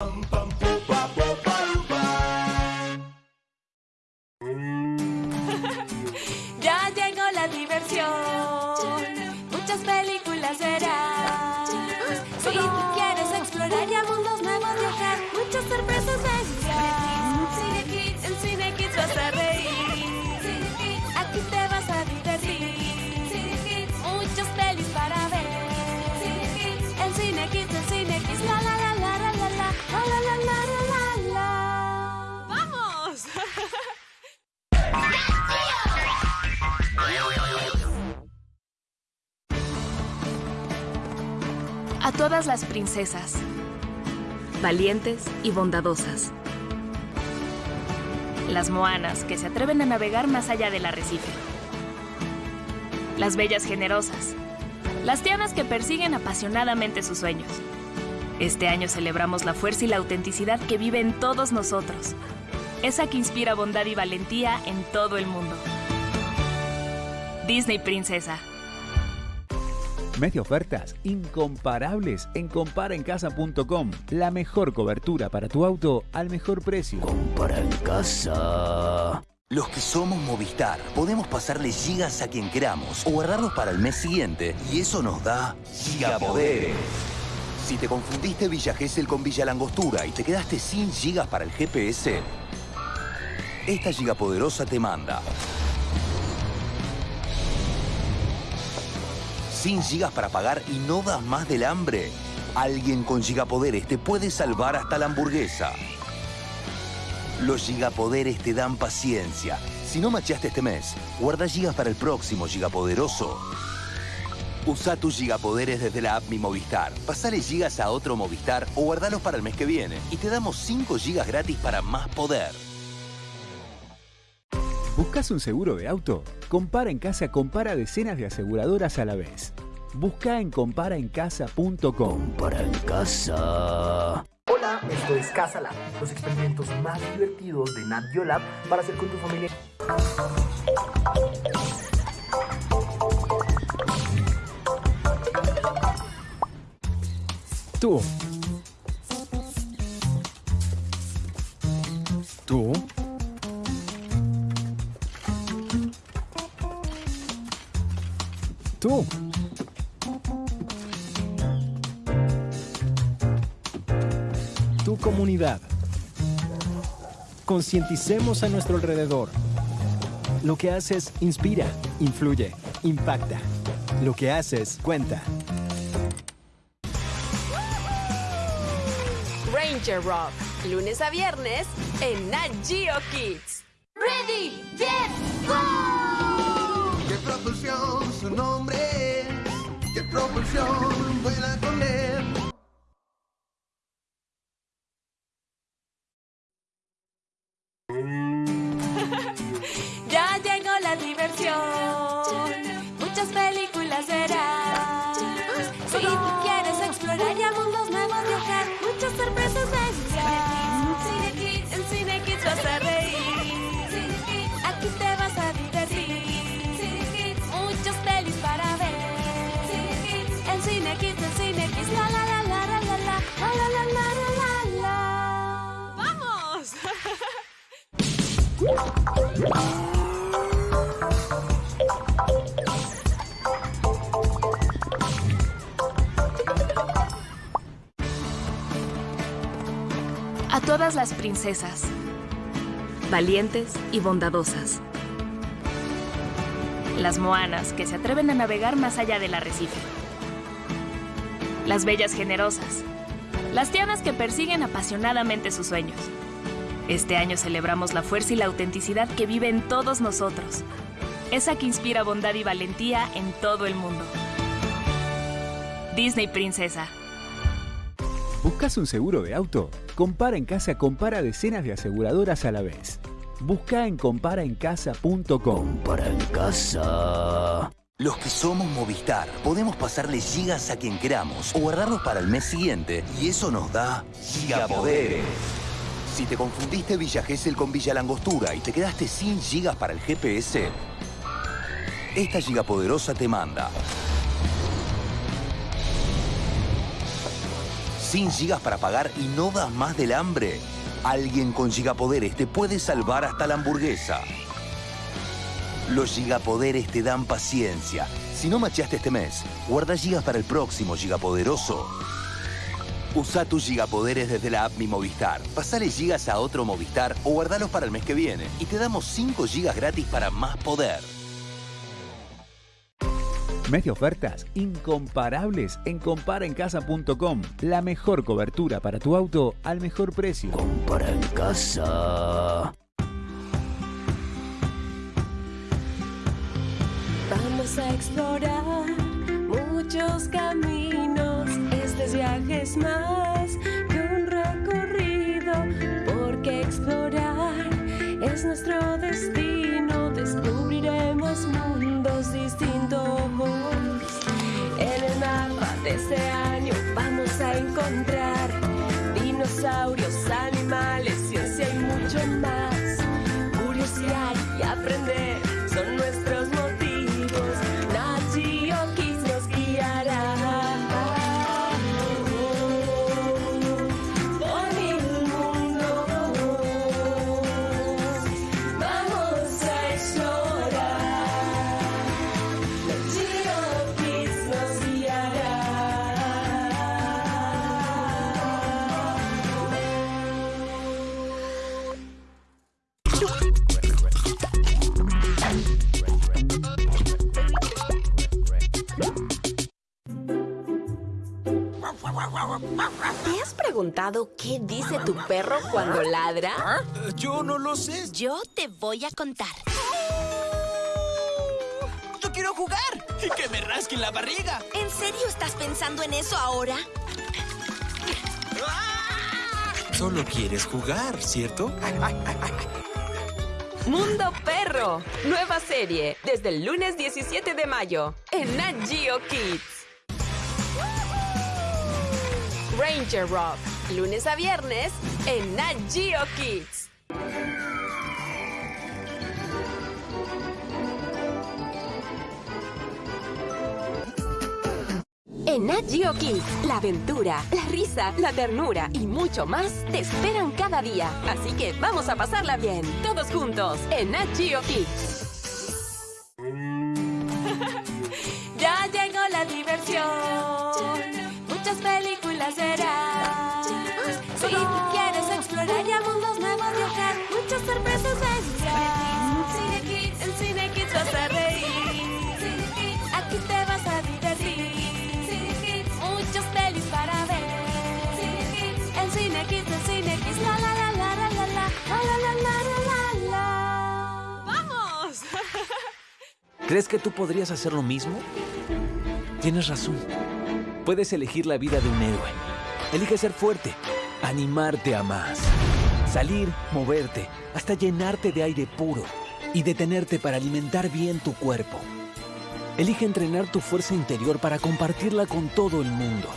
bum, bum. Las princesas, valientes y bondadosas. Las moanas que se atreven a navegar más allá del arrecife. Las bellas generosas. Las tianas que persiguen apasionadamente sus sueños. Este año celebramos la fuerza y la autenticidad que vive en todos nosotros. Esa que inspira bondad y valentía en todo el mundo. Disney Princesa. Media ofertas incomparables en comparaencasa.com. La mejor cobertura para tu auto al mejor precio. Compara en casa. Los que somos Movistar podemos pasarle gigas a quien queramos o guardarlos para el mes siguiente y eso nos da gigapoderes. Si te confundiste Villa Gesell con Villa Langostura y te quedaste sin gigas para el GPS, esta gigapoderosa te manda sin gigas para pagar y no das más del hambre. Alguien con gigapoderes te puede salvar hasta la hamburguesa. Los gigapoderes te dan paciencia. Si no macheaste este mes, guarda gigas para el próximo gigapoderoso. Usa tus gigapoderes desde la app Mi Movistar. Pasale gigas a otro Movistar o guardalos para el mes que viene. Y te damos 5 gigas gratis para más poder. ¿Buscas un seguro de auto? Compara en casa compara decenas de aseguradoras a la vez. Busca en comparaencasa.com. Compara en casa. Hola, esto es Casa Lab, los experimentos más divertidos de Nat Geo Lab para hacer con tu familia. Tú. Tú. Tú. Tu comunidad. Concienticemos a nuestro alrededor. Lo que haces inspira, influye, impacta. Lo que haces cuenta. Ranger Rock, lunes a viernes en Nat Kids. ¡Qué propulsión vuela con! Ya llegó la diversión. Muchas películas verás. Si tú quieres explorar y mundos nuevos viajar, muchas sorpresas verás. En Cine Kids vas a reír. A todas las princesas, valientes y bondadosas. Las moanas que se atreven a navegar más allá del arrecife. Las bellas generosas. Las tianas que persiguen apasionadamente sus sueños. Este año celebramos la fuerza y la autenticidad que vive en todos nosotros. Esa que inspira bondad y valentía en todo el mundo. Disney Princesa. ¿Buscas un seguro de auto? Compara en casa compara decenas de aseguradoras a la vez. Busca en comparaencasa.com. Compara en casa. Los que somos Movistar podemos pasarle gigas a quien queramos o guardarlos para el mes siguiente y eso nos da gigapoderes. Si te confundiste Villa Gesell con Villa Langostura y te quedaste sin gigas para el GPS, esta gigapoderosa te manda sin gigas para pagar y no das más del hambre. Alguien con gigapoderes te puede salvar hasta la hamburguesa. Los gigapoderes te dan paciencia. Si no macheaste este mes, guarda gigas para el próximo gigapoderoso. Usa tus gigapoderes desde la app Mi Movistar. Pasale gigas a otro Movistar o guardalos para el mes que viene. Y te damos 5 gigas gratis para más poder. Media ofertas incomparables en comparaencasa.com. La mejor cobertura para tu auto al mejor precio. Compara en casa. Vamos a explorar muchos caminos. Este viaje es más que un recorrido, porque explorar es nuestro ¿Te has preguntado qué dice tu perro cuando ladra? Yo no lo sé. Yo te voy a contar. Yo quiero jugar y que me rasquen la barriga. ¿En serio estás pensando en eso ahora? Solo quieres jugar, ¿cierto? Mundo Perro, nueva serie desde el lunes 17 de mayo en Nat Geo Kids. Ranger Rock, lunes a viernes en Nat Geo Kids. En Nat Geo Kids, la aventura, la risa, la ternura y mucho más te esperan cada día. Así que vamos a pasarla bien, todos juntos, en Nat Geo Kids. ¿Crees que tú podrías hacer lo mismo? Tienes razón. Puedes elegir la vida de un héroe. Elige ser fuerte, animarte a más, salir, moverte, hasta llenarte de aire puro y detenerte para alimentar bien tu cuerpo. Elige entrenar tu fuerza interior para compartirla con todo el mundo.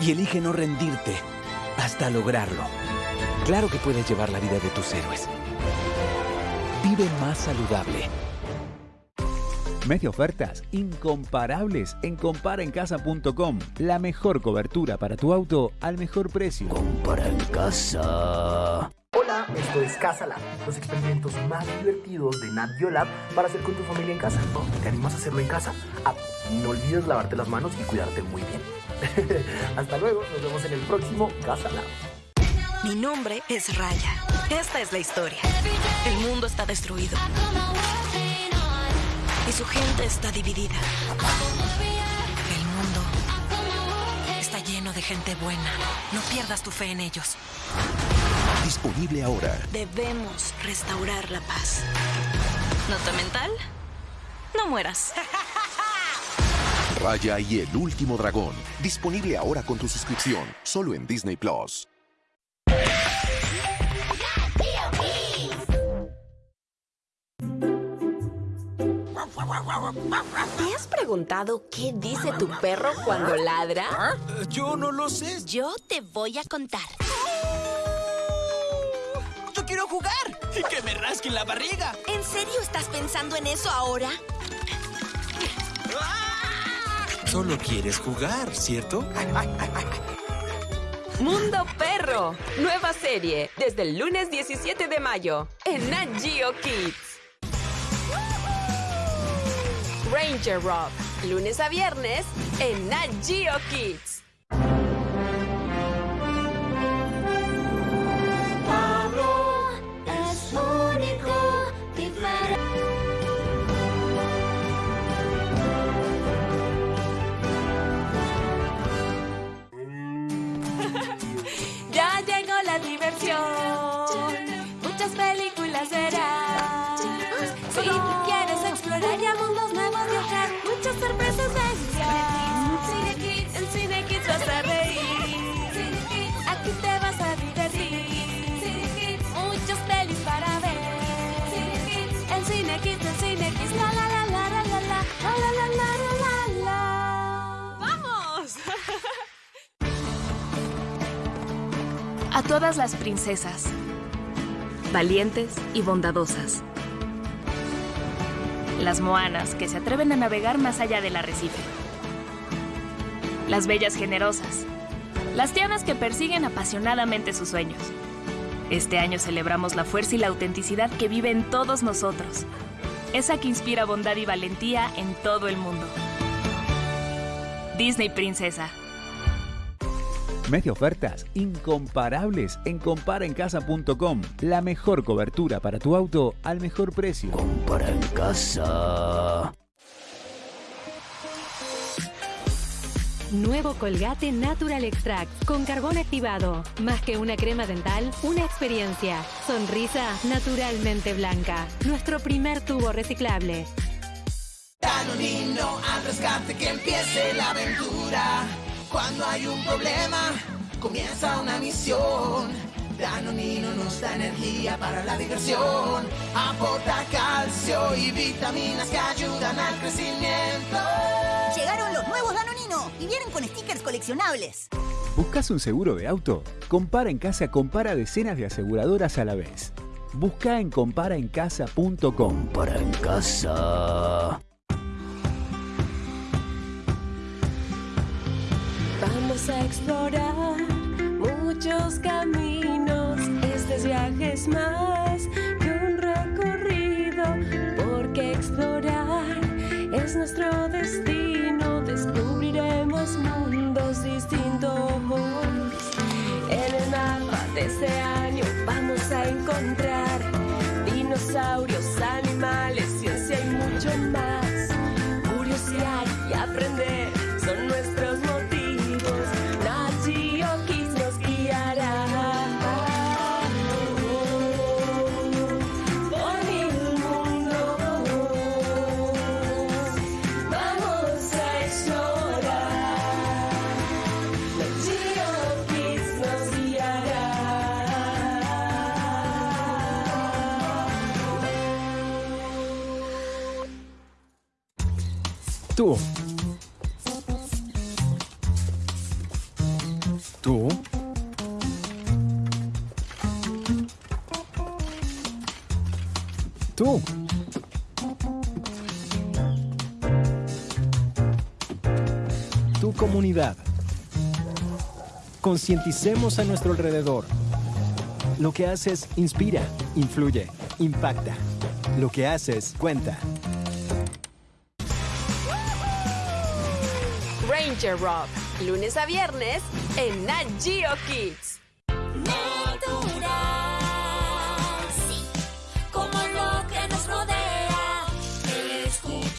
Y elige no rendirte hasta lograrlo. Claro que puedes llevar la vida de tus héroes. Vive más saludable. Media ofertas incomparables en comparaencasa.com. La mejor cobertura para tu auto al mejor precio. Compara en casa. Hola, esto es Casa Lab, los experimentos más divertidos de Nat Geo Lab para hacer con tu familia en casa. ¿Te animas a hacerlo en casa? Ah, no olvides lavarte las manos y cuidarte muy bien. Hasta luego, nos vemos en el próximo Casa Lab. Mi nombre es Raya. Esta es la historia. El mundo está destruido. Y su gente está dividida. El mundo está lleno de gente buena. No pierdas tu fe en ellos. Disponible ahora. Debemos restaurar la paz. ¿Nota mental? No mueras. Raya y el último dragón. Disponible ahora con tu suscripción. Solo en Disney Plus. ¿Te has preguntado qué dice tu perro cuando ladra? Yo no lo sé. Yo te voy a contar. Yo quiero jugar y que me rasquen la barriga. ¿En serio estás pensando en eso ahora? Solo quieres jugar, ¿cierto? Mundo Perro. Nueva serie desde el lunes 17 de mayo en Nat Geo Kids. Ranger Rock. Lunes a viernes en Nat Kids. Todas las princesas, valientes y bondadosas. Las moanas que se atreven a navegar más allá del arrecife. Las bellas generosas. Las tianas que persiguen apasionadamente sus sueños. Este año celebramos la fuerza y la autenticidad que vive en todos nosotros. Esa que inspira bondad y valentía en todo el mundo. Disney Princesa. Media ofertas incomparables en comparaencasa.com. La mejor cobertura para tu auto al mejor precio. Compara en casa. Nuevo Colgate Natural Extract con carbón activado. Más que una crema dental, una experiencia. Sonrisa naturalmente blanca. Nuestro primer tubo reciclable. Danonino al rescate que empiece la aventura. Cuando hay un problema, comienza una misión. Danonino nos da energía para la diversión. Aporta calcio y vitaminas que ayudan al crecimiento. Llegaron los nuevos Danonino y vienen con stickers coleccionables. ¿Buscas un seguro de auto? Compara en casa compara decenas de aseguradoras a la vez. Busca en comparaencasa.com. Compara en casa. A explorar muchos caminos. Este viaje es más que un recorrido, porque explorar es nuestro destino. Descubriremos mundos distintos. En el mapa de este año vamos a encontrar dinosaurios, Tú. Tú. Tú. Tu comunidad. Concienticemos a nuestro alrededor. Lo que haces inspira, influye, impacta. Lo que haces cuenta. Lunes a viernes en Nat Kids.